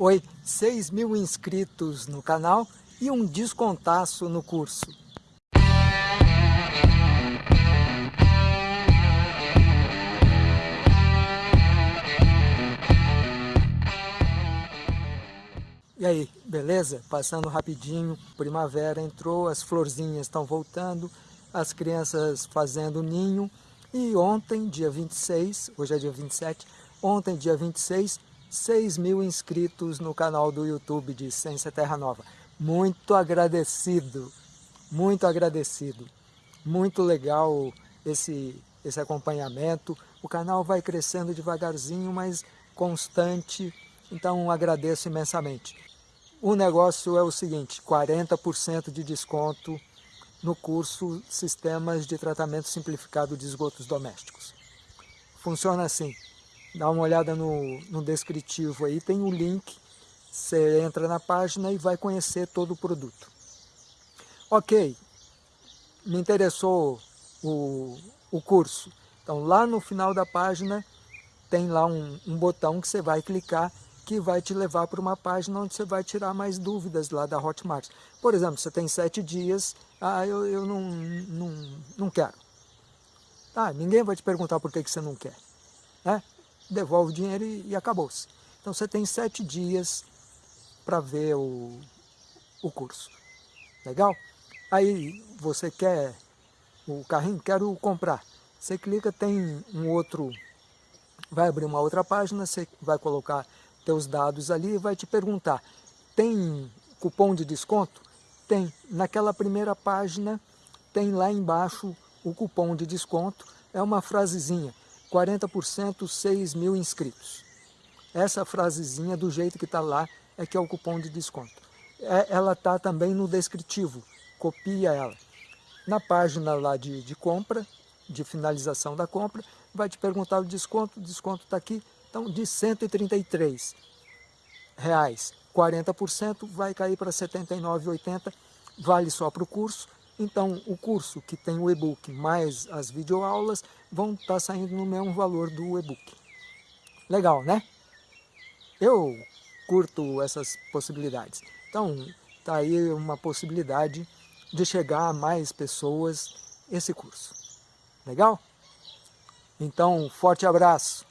Oi, 6 mil inscritos no canal e um descontaço no curso. E aí, beleza? Passando rapidinho, primavera entrou, as florzinhas estão voltando, as crianças fazendo ninho. E ontem, dia 26, hoje é dia 27, ontem, dia 26, 6 mil inscritos no canal do YouTube de Ciência Terra Nova. Muito agradecido, muito agradecido. Muito legal esse, esse acompanhamento. O canal vai crescendo devagarzinho, mas constante, então agradeço imensamente. O negócio é o seguinte, 40% de desconto no curso Sistemas de Tratamento Simplificado de Esgotos Domésticos. Funciona assim, dá uma olhada no, no descritivo aí, tem o link, você entra na página e vai conhecer todo o produto. Ok, me interessou o, o curso, então lá no final da página tem lá um, um botão que você vai clicar que vai te levar para uma página onde você vai tirar mais dúvidas lá da Hotmart. Por exemplo, você tem sete dias, ah, eu, eu não, não, não quero. Ah, ninguém vai te perguntar por que, que você não quer. Né? Devolve o dinheiro e, e acabou-se. Então você tem sete dias para ver o, o curso. Legal? Aí você quer o carrinho, quero comprar. Você clica, tem um outro, vai abrir uma outra página, você vai colocar teus dados ali e vai te perguntar, tem cupom de desconto? Tem. Naquela primeira página tem lá embaixo o cupom de desconto, é uma frasezinha, 40% 6 mil inscritos. Essa frasezinha do jeito que está lá é que é o cupom de desconto. É, ela está também no descritivo, copia ela. Na página lá de, de compra, de finalização da compra, vai te perguntar o desconto, o desconto está aqui, então, de 133 reais, 40% vai cair para R$ 79,80, vale só para o curso. Então, o curso que tem o e-book mais as videoaulas vão estar tá saindo no mesmo valor do e-book. Legal, né? Eu curto essas possibilidades. Então, está aí uma possibilidade de chegar a mais pessoas esse curso. Legal? Então, forte abraço!